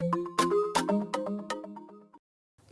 you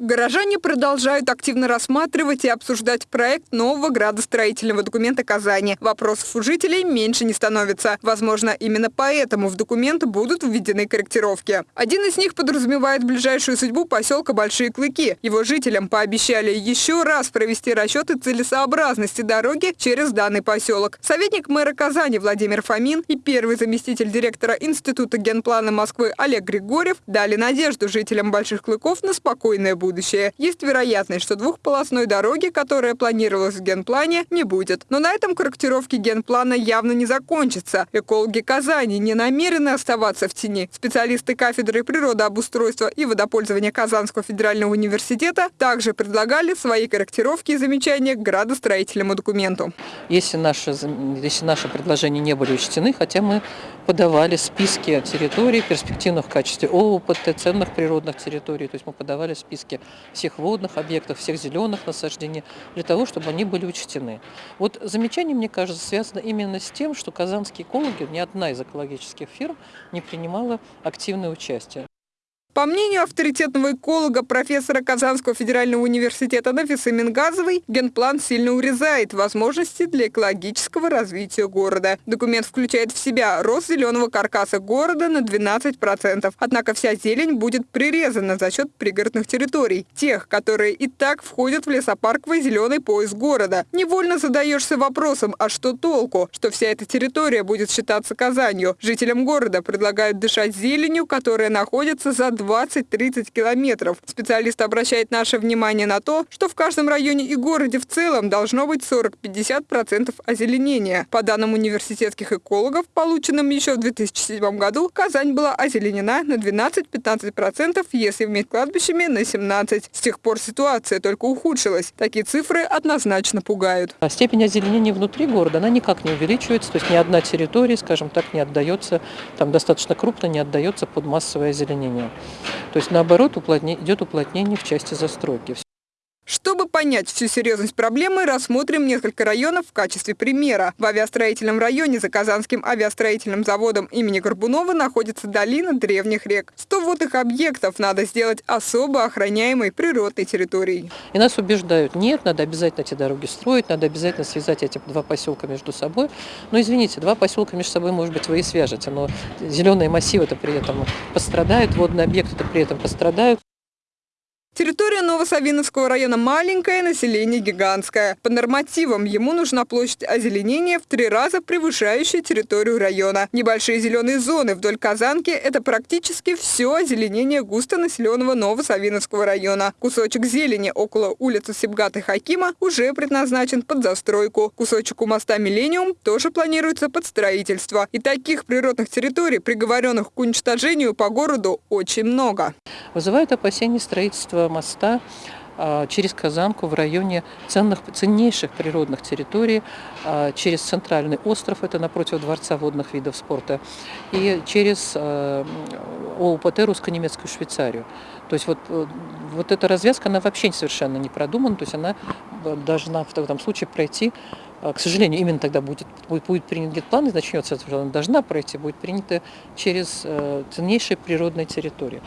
Горожане продолжают активно рассматривать и обсуждать проект нового градостроительного документа Казани. Вопросов у жителей меньше не становится. Возможно, именно поэтому в документ будут введены корректировки. Один из них подразумевает ближайшую судьбу поселка Большие Клыки. Его жителям пообещали еще раз провести расчеты целесообразности дороги через данный поселок. Советник мэра Казани Владимир Фомин и первый заместитель директора Института генплана Москвы Олег Григорьев дали надежду жителям Больших Клыков на спокойное будущее будущее. Есть вероятность, что двухполосной дороги, которая планировалась в генплане, не будет. Но на этом корректировки генплана явно не закончатся. Экологи Казани не намерены оставаться в тени. Специалисты кафедры природообустройства и водопользования Казанского федерального университета также предлагали свои корректировки и замечания к градостроительному документу. Если наши, если наши предложения не были учтены, хотя мы подавали списки территорий перспективных в качестве ООПТ, ценных природных территорий, то есть мы подавали списки всех водных объектов, всех зеленых насаждений, для того, чтобы они были учтены. Вот замечание, мне кажется, связано именно с тем, что казанские экологи, ни одна из экологических фирм не принимала активное участие. По мнению авторитетного эколога, профессора Казанского федерального университета Нафисы Мингазовой, генплан сильно урезает возможности для экологического развития города. Документ включает в себя рост зеленого каркаса города на 12%. Однако вся зелень будет прирезана за счет пригородных территорий, тех, которые и так входят в лесопарковый зеленый пояс города. Невольно задаешься вопросом, а что толку, что вся эта территория будет считаться Казанью? Жителям города предлагают дышать зеленью, которая находится за 2 20-30 километров. Специалист обращает наше внимание на то, что в каждом районе и городе в целом должно быть 40-50% озеленения. По данным университетских экологов, полученным еще в 2007 году, Казань была озеленена на 12-15%, если вместе кладбищами на 17%. С тех пор ситуация только ухудшилась. Такие цифры однозначно пугают. А степень озеленения внутри города, она никак не увеличивается, то есть ни одна территория, скажем так, не отдается, там достаточно крупно не отдается под массовое озеленение. То есть наоборот уплотнение, идет уплотнение в части застройки. Чтобы понять всю серьезность проблемы, рассмотрим несколько районов в качестве примера. В авиастроительном районе за Казанским авиастроительным заводом имени Горбунова находится долина древних рек. 100 водных объектов надо сделать особо охраняемой природной территорией. И нас убеждают, нет, надо обязательно эти дороги строить, надо обязательно связать эти два поселка между собой. Но извините, два поселка между собой, может быть, вы и свяжете, но зеленые массивы-то при этом пострадают, водные объекты-то при этом пострадают. Территория Новосавиновского района маленькая, население гигантское. По нормативам ему нужна площадь озеленения в три раза превышающая территорию района. Небольшие зеленые зоны вдоль Казанки – это практически все озеленение густонаселенного Новосавиновского района. Кусочек зелени около улицы Сибгата Хакима уже предназначен под застройку. Кусочек у моста «Миллениум» тоже планируется под строительство. И таких природных территорий, приговоренных к уничтожению по городу, очень много. Вызывает опасения строительства моста а, через Казанку в районе ценных, ценнейших природных территорий, а, через центральный остров, это напротив Дворца водных видов спорта, и через а, ОУПТ русско-немецкую Швейцарию. То есть вот, э, вот эта развязка, она вообще совершенно не продумана, то есть она должна в этом случае пройти к сожалению, именно тогда будет, будет, будет принят генплан, и начнется, она должна пройти, будет принята через э, ценнейшие природные территории.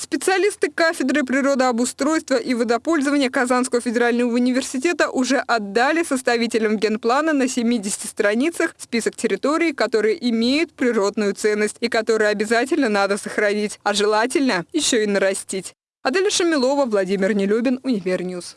Специалисты кафедры природообустройства и водопользования Казанского федерального университета уже отдали составителям генплана на 70 страницах список территорий, которые имеют природную ценность и которые обязательно надо сохранить, а желательно еще и нарастить. Аделя Шамилова, Владимир Нелюбин, Универньюз.